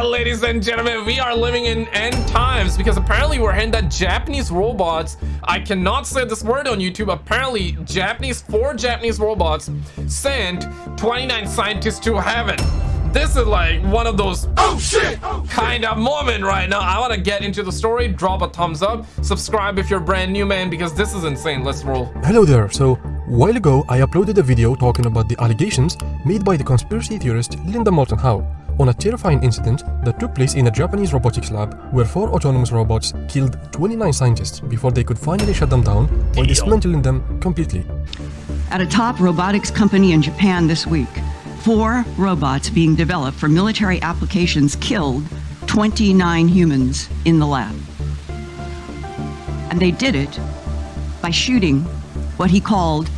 Yeah, ladies and gentlemen, we are living in end times because apparently we're hearing that Japanese robots, I cannot say this word on YouTube, apparently Japanese, four Japanese robots sent 29 scientists to heaven. This is like one of those oh shit oh, kind of moment right now. I want to get into the story. Drop a thumbs up. Subscribe if you're brand new, man, because this is insane. Let's roll. Hello there. So, while ago, I uploaded a video talking about the allegations made by the conspiracy theorist Linda Moulton Howe on a terrifying incident that took place in a Japanese robotics lab where four autonomous robots killed 29 scientists before they could finally shut them down by dismantling them completely. At a top robotics company in Japan this week, Four robots being developed for military applications killed 29 humans in the lab. And they did it by shooting what he called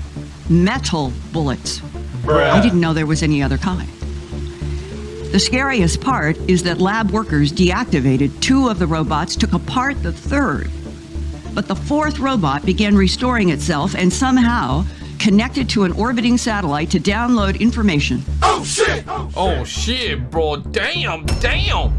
metal bullets. Bruh. I didn't know there was any other kind. The scariest part is that lab workers deactivated two of the robots, took apart the third. But the fourth robot began restoring itself and somehow connected to an orbiting satellite to download information. Oh shit! Oh shit, bro. Damn, damn.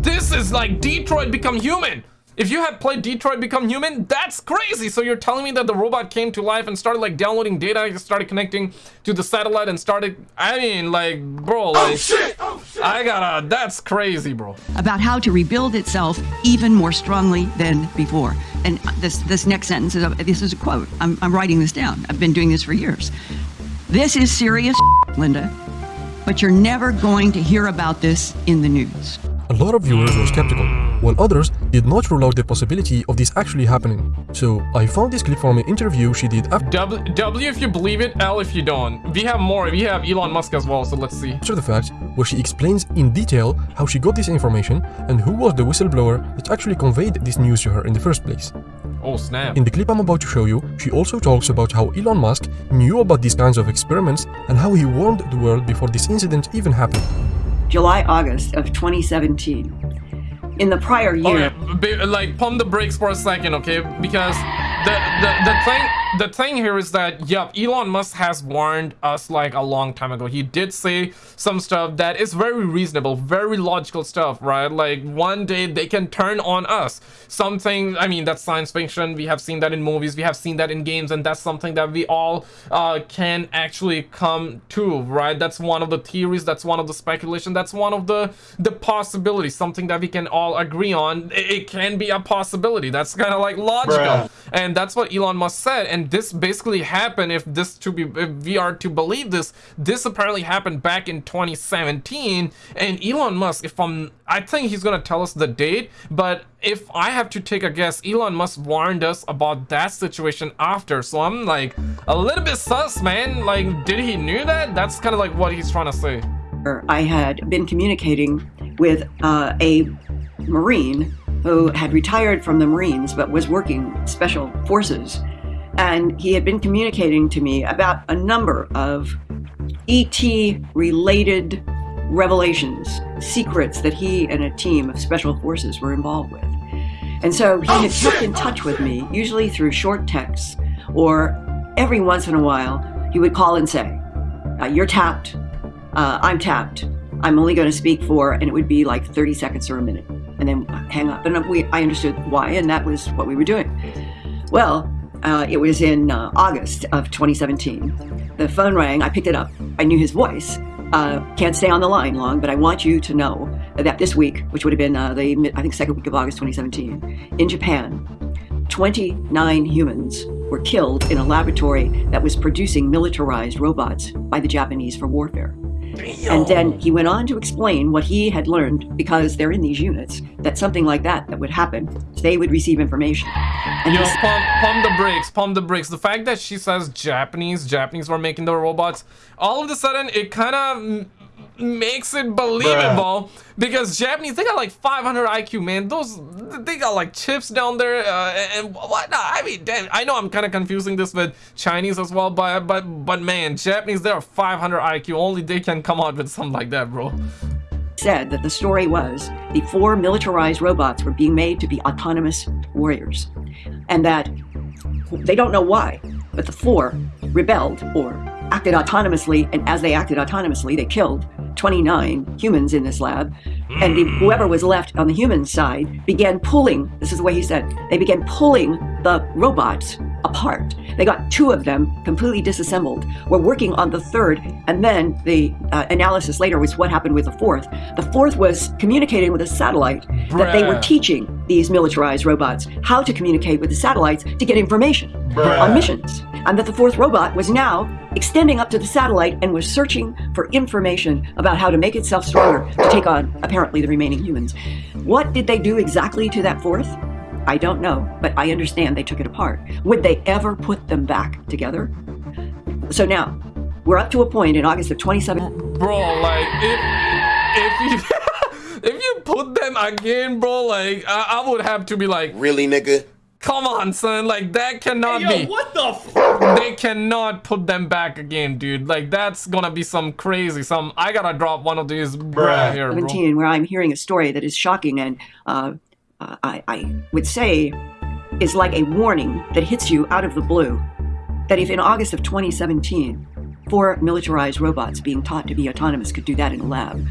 This is like Detroit Become Human. If you had played Detroit Become Human, that's crazy. So you're telling me that the robot came to life and started like downloading data, started connecting to the satellite and started, I mean, like, bro, oh, like, oh, shit. Oh, shit. I gotta, that's crazy, bro. About how to rebuild itself even more strongly than before. And this, this next sentence is, a, this is a quote. I'm, I'm writing this down. I've been doing this for years. This is serious, Linda, but you're never going to hear about this in the news. A lot of viewers were skeptical, while others did not rule out the possibility of this actually happening. So I found this clip from an interview she did after w, w if you believe it, L if you don't. We have more, we have Elon Musk as well, so let's see. After the fact, where she explains in detail how she got this information and who was the whistleblower that actually conveyed this news to her in the first place. Oh snap. In the clip I'm about to show you, she also talks about how Elon Musk knew about these kinds of experiments and how he warned the world before this incident even happened. July, August of 2017. In the prior year... Okay, like, pump the brakes for a second, okay? Because the, the, the thing the thing here is that yep elon musk has warned us like a long time ago. He did say some stuff that is very reasonable very logical stuff right? Like one day they can turn on us. Something i mean that's science fiction. We have seen that in movies. We have seen that in games. And that's something that we all uh, can actually come to right? That's one of the theories. That's one of the speculation. That's one of the the possibilities. Something that we can all agree on. It, it can be a possibility. That's kind of like logical. Bruh. and that's what elon musk said. And and this basically happened if this to be if we are to believe this this apparently happened back in 2017 and Elon Musk if I'm I think he's gonna tell us the date but if I have to take a guess Elon Musk warned us about that situation after. So I'm like a little bit sus man. Like did he knew that? That's kind of like what he's trying to say. I had been communicating with uh, a Marine who had retired from the Marines but was working special forces and he had been communicating to me about a number of ET related revelations, secrets that he and a team of special forces were involved with. And so he oh, had kept in touch with me, usually through short texts, or every once in a while, he would call and say, uh, You're tapped. Uh, I'm tapped. I'm only going to speak for, and it would be like 30 seconds or a minute, and then hang up. And we, I understood why, and that was what we were doing. Well, uh, it was in uh, August of 2017. The phone rang. I picked it up. I knew his voice. Uh, can't stay on the line long, but I want you to know that this week, which would have been uh, the I think second week of August 2017, in Japan, 29 humans were killed in a laboratory that was producing militarized robots by the Japanese for warfare. And then he went on to explain what he had learned because they're in these units that something like that that would happen, they would receive information. And Yo, pump, pump the brakes, pump the brakes. The fact that she says Japanese, Japanese were making the robots, all of a sudden it kind of makes it believable. Bruh. because Japanese they got like 500 IQ man. Those they got like chips down there uh, and whatnot I mean damn I know I'm kind of confusing this with Chinese as well but but but man Japanese they are 500 IQ only they can come out with something like that bro. Said that the story was the four militarized robots were being made to be autonomous warriors and that they don't know why but the four rebelled or acted autonomously and as they acted autonomously they killed 29 humans in this lab, And the, whoever was left on the human side began pulling, this is the way he said, they began pulling the robots apart. They got two of them completely disassembled. We're working on the third, and then the uh, analysis later was what happened with the fourth. The fourth was communicating with a satellite that they were teaching these militarized robots how to communicate with the satellites to get information Bruh. on missions. And that the fourth robot was now extending up to the satellite and was searching for information about how to make itself stronger to take on apparently the remaining humans. What did they do exactly to that fourth? I don't know, but I understand they took it apart. Would they ever put them back together? So now, we're up to a point in August of 2017. bro like if if you if you put them again bro like I, I would have to be like Really, nigga? Come on son. Like that cannot Yo, be. what the f- they cannot put them back again dude. Like that's gonna be some crazy some i gotta drop one of these bruh here bro. 17 where I'm hearing a story that is shocking and uh, uh, I, I would say is like a warning that hits you out of the blue. That if in August of 2017, four militarized robots being taught to be autonomous could do that in a lab,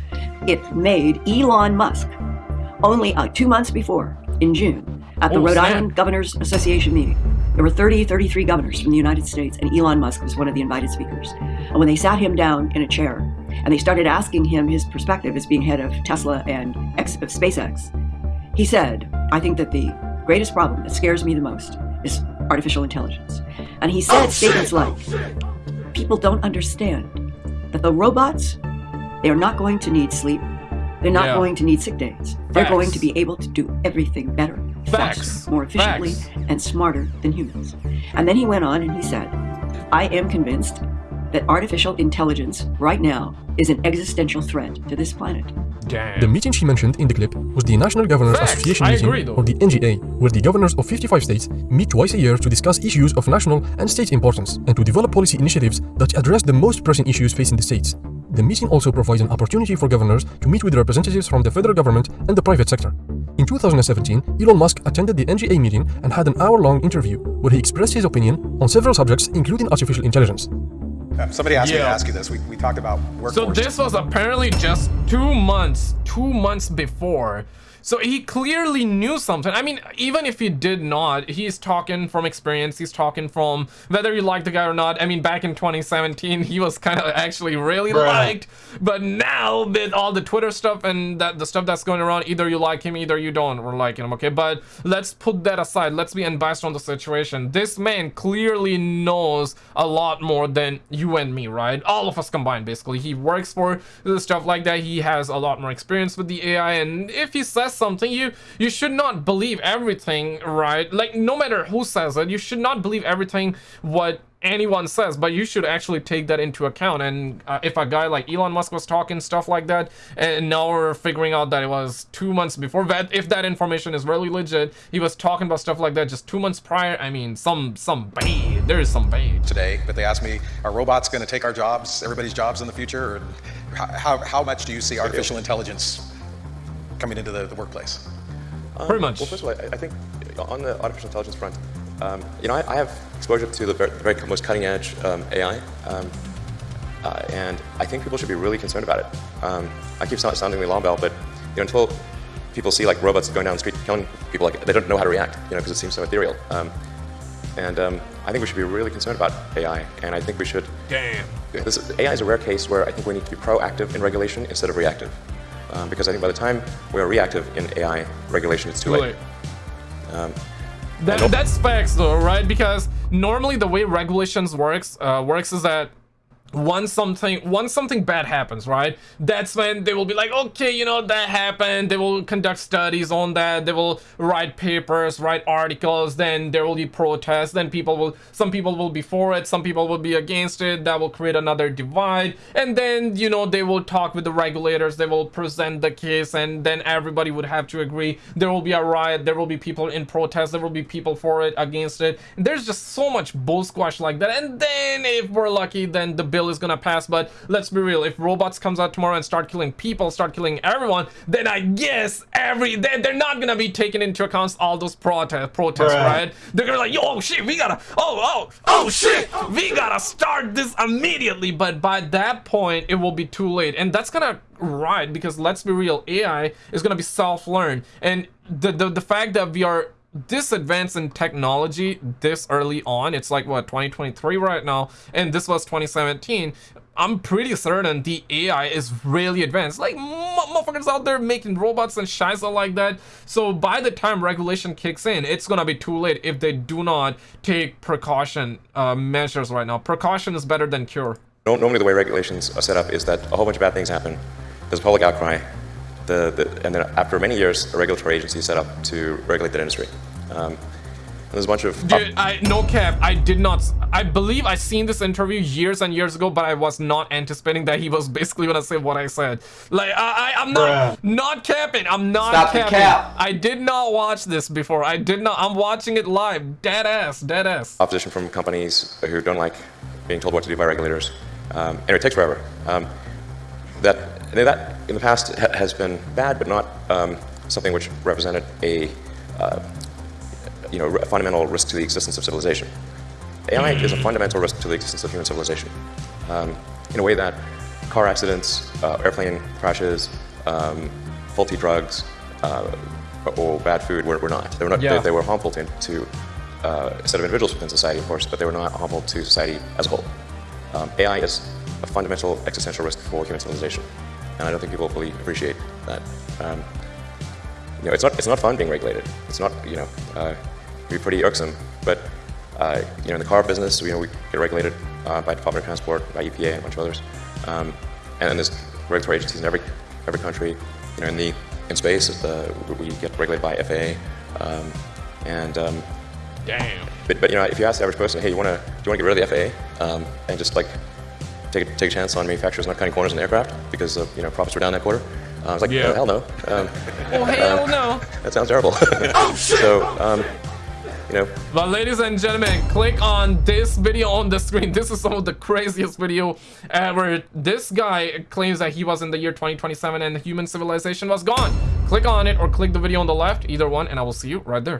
it made Elon Musk only uh, two months before, in June, at the Oh, Rhode snap. Island Governors Association meeting. There were 30, 33 governors from the United States, and Elon Musk was one of the invited speakers. And when they sat him down in a chair and they started asking him his perspective as being head of Tesla and X, of SpaceX, he said, I think that the greatest problem that scares me the most is artificial intelligence. And he said oh, statements like, oh, people don't understand that the robots, they are not going to need sleep. They're not Yeah. going to need sick days. They're Facts. going to be able to do everything better, Facts. faster, more efficiently, Facts. and smarter than humans. And then he went on and he said, I am convinced that artificial intelligence right now is an existential threat to this planet. Damn. The meeting she mentioned in the clip was the National Governors Facts. Association I meeting, agree, or the NGA, where the governors of 55 states meet twice a year to discuss issues of national and state importance and to develop policy initiatives that address the most pressing issues facing the states. The meeting also provides an opportunity for governors to meet with representatives from the federal government and the private sector. In 2017, Elon Musk attended the NGA meeting and had an hour-long interview where he expressed his opinion on several subjects, including artificial intelligence. Um, Somebody asked me to ask you this. We, we talked about workforce. So this was apparently just two months, two months before. So he clearly knew something. I mean, even if he did not, he's talking from experience. He's talking from whether you like the guy or not. I mean, back in 2017, he was kind of actually really liked. But now with all the Twitter stuff and that the stuff that's going around, either you like him, either you don't or like him. Okay, but let's put that aside. Let's be unbiased on the situation. This man clearly knows a lot more than you and me, right? All of us combined, basically. He works for the stuff like that. He has a lot more experience with the AI, and if he says something, you you should not believe everything, right? Like no matter who says it, you should not believe everything what anyone says but you should actually take that into account and uh, if a guy like Elon Musk was talking stuff like that and now we're figuring out that it was two months before that if that information is really legit he was talking about stuff like that just two months prior I mean some some bait there is some bait today, but they asked me, are robots going to take our jobs, everybody's jobs in the future? Or how, how, how much do you see artificial intelligence coming into the, the workplace? pretty much Well, first of all, I, I think on the artificial intelligence front, um, you know, I, I have exposure to the very, the very most cutting edge um, AI, um, uh, and I think people should be really concerned about it. Um, I keep sound, sounding the alarm bell, but you know, until people see like robots going down the street killing people, like they don't know how to react, you know, because it seems so ethereal. Um, and um, I think we should be really concerned about AI, and I think we should. damn This AI is a rare case where I think we need to be proactive in regulation instead of reactive, um, because I think by the time we are reactive in AI regulation, it's too late. Um, That, that's facts though, right? Because normally the way regulations works uh, works is that once something once something bad happens right? That's when they will be like okay you know that happened. They will conduct studies on that. They will write papers write articles. Then there will be protests. Then people will some people will be for it. Some people will be against it. That will create another divide. And then you know they will talk with the regulators. They will present the case. And then everybody would have to agree. There will be a riot. There will be people in protest. There will be people for it against it. There's just so much bull squash like that. And then if we're lucky then the bill is gonna pass. But let's be real, if robots comes out tomorrow and start killing people, start killing everyone, then I guess every they, they're not gonna be taking into account all those protest protests, Bruh. right? They're gonna be like, yo, oh shit, we gotta, oh, oh, oh, oh shit, oh, we gotta start this immediately. But by that point, it will be too late, and that's gonna right because let's be real, AI is gonna be self-learned, and the the the fact that we are this advanced in technology this early on it's like what 2023 right now and this was 2017 i'm pretty certain the ai is really advanced. Like motherfuckers out there making robots and shiza like that. So by the time regulation kicks in it's gonna be too late if they do not take precaution uh, measures right now. Precaution is better than cure. Normally, the way regulations are set up is that a whole bunch of bad things happen. There's public outcry, the, the, and then after many years, a regulatory agency is set up to regulate that industry. Um, and there's a bunch of Dude, I no cap. I did not. I believe I seen this interview years and years ago, but I was not anticipating that he was basically gonna say what I said. Like I, I I'm not Bruh. not capping. I'm not Stop the capping. cap. I did not watch this before. I did not. I'm watching it live. Dead ass. Dead ass. opposition from companies who don't like being told what to do by regulators, um, and it takes forever. Um, that that in the past ha- has been bad, but not um, something which represented a uh, you know a fundamental risk to the existence of civilization. AI is a fundamental risk to the existence of human civilization, um, in a way that car accidents, uh, airplane crashes, um, faulty drugs, uh, or bad food were, were not. They were not. Yeah. They, they were harmful to, to uh, a set of individuals within society, of course, but they were not harmful to society as a whole. Um, AI is a fundamental existential risk for human civilization, and I don't think people fully appreciate that. Um, you know, it's not it's not fun being regulated. It's not you know, uh, be pretty irksome. But uh, you know, in the car business, you know, we get regulated uh, by Department of Transport, by EPA, and a bunch of others. Um, and then there's regulatory agencies in every every country. You know, in the in space, uh, we get regulated by FAA. Um, and um, Damn. but, but you know, if you ask the average person, hey, you wanna do you wanna get rid of the FAA um, and just like take a, take a chance on manufacturers not cutting corners in aircraft because uh, you know profits were down that quarter? Uh, I was like, Yeah. "Oh, hell no. Um, Oh hell no. that sounds terrible. so, um, you know, But ladies and gentlemen, click on this video on the screen. This is some of the craziest video ever. This guy claims that he was in the year 2027 and human civilization was gone. Click on it or click the video on the left, either one, and I will see you right there.